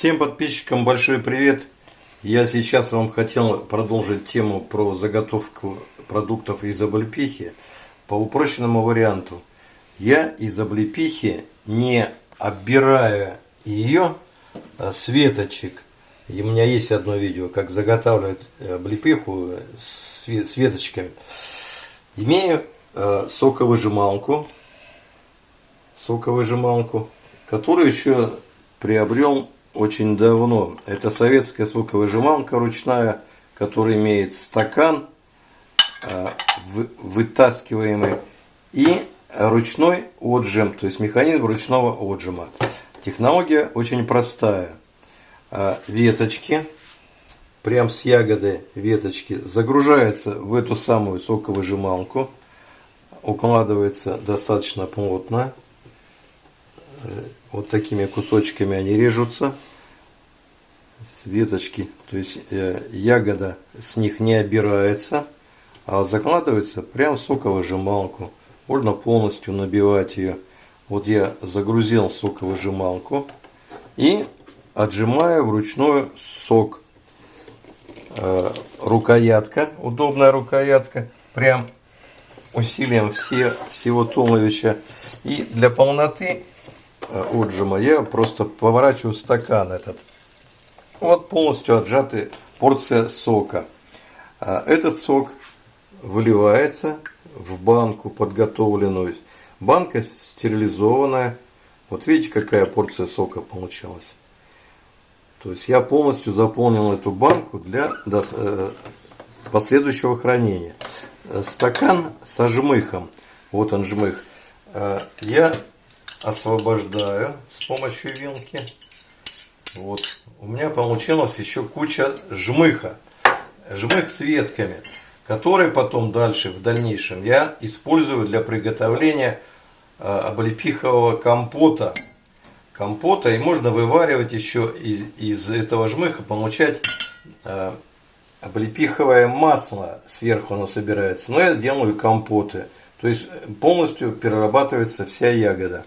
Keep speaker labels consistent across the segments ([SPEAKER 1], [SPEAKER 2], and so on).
[SPEAKER 1] Всем подписчикам большой привет! Я сейчас вам хотел продолжить тему про заготовку продуктов из облепихи по упрощенному варианту. Я из облепихи, не оббирая ее с веточек, и у меня есть одно видео, как заготавливать облепиху с веточками, имею э, соковыжималку, соковыжималку, которую еще приобрел очень давно. Это советская соковыжималка ручная, которая имеет стакан э, вытаскиваемый и ручной отжим, то есть механизм ручного отжима. Технология очень простая. Э, веточки, прям с ягоды веточки, загружаются в эту самую соковыжималку, укладывается достаточно плотно, вот такими кусочками они режутся. Веточки то есть э, ягода с них не обирается а закладывается прям в соковыжималку. Можно полностью набивать ее вот я загрузил соковыжималку и отжимаю вручную сок. Э, рукоятка удобная рукоятка прям усилием все, всего туловища. И для полноты Э, отжима, я просто поворачиваю стакан этот. Вот полностью отжатая порция сока. А этот сок выливается в банку подготовленную. Банка стерилизованная. Вот видите, какая порция сока получилась. То есть я полностью заполнил эту банку для э, последующего хранения. Стакан со жмыхом. Вот он жмых. Э, я освобождаю с помощью вилки. Вот. У меня получилась еще куча жмыха. Жмых с ветками, который потом дальше, в дальнейшем, я использую для приготовления э, облепихового компота. Компота. И можно вываривать еще из, из этого жмыха, получать э, облепиховое масло. Сверху оно собирается. Но я сделаю компоты. То есть полностью перерабатывается вся ягода.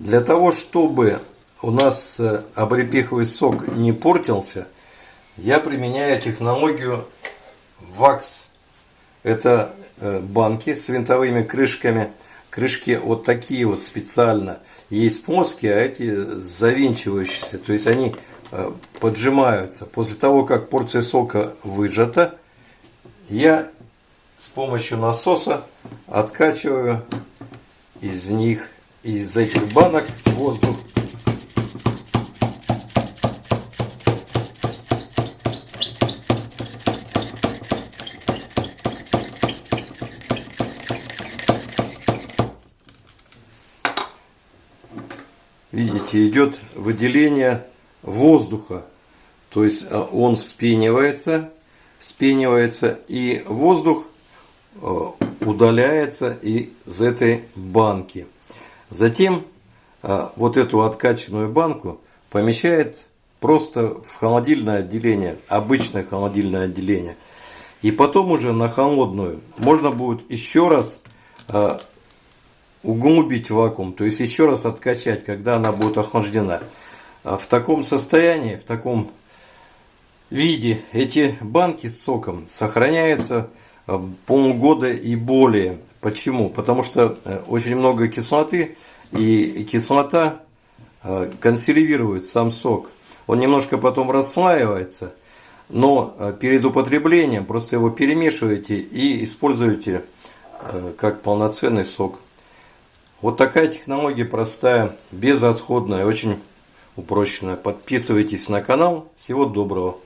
[SPEAKER 1] Для того, чтобы у нас э, облепиховый сок не портился, я применяю технологию ВАКС. Это э, банки с винтовыми крышками. Крышки вот такие вот специально. Есть плоские, а эти завинчивающиеся. То есть они э, поджимаются. После того, как порция сока выжата, я с помощью насоса откачиваю из них из этих банок воздух. Видите, идет выделение воздуха. То есть а, он вспенивается, вспенивается, и воздух а, удаляется из этой банки. Затем а, вот эту откачанную банку помещает просто в холодильное отделение, обычное холодильное отделение. И потом уже на холодную можно будет еще раз а, углубить вакуум, то есть еще раз откачать, когда она будет охлаждена. А в таком состоянии, в таком виде эти банки с соком сохраняются полгода и более. Почему? Потому что э, очень много кислоты, и кислота э, консервирует сам сок. Он немножко потом расслаивается, но э, перед употреблением просто его перемешиваете и используете как полноценный сок. Вот такая технология простая, безотходная, очень упрощенная. Подписывайтесь на канал. Всего доброго.